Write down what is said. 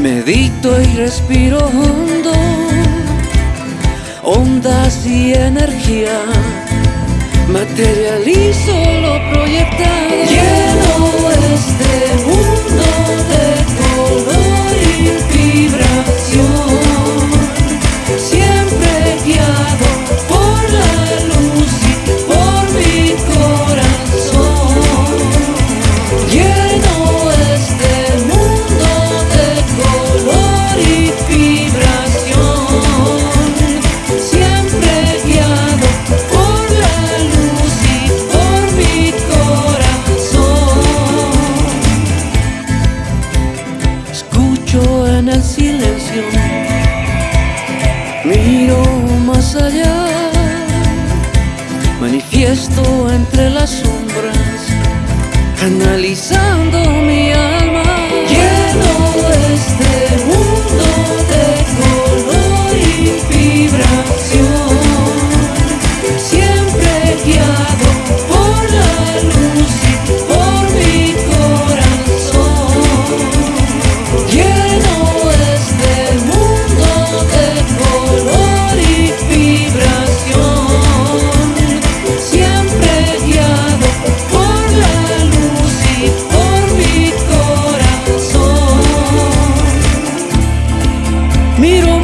medito y respiro hondo, ondas y energía, materializo lo miro más allá, manifiesto entre las sombras, analizando Miro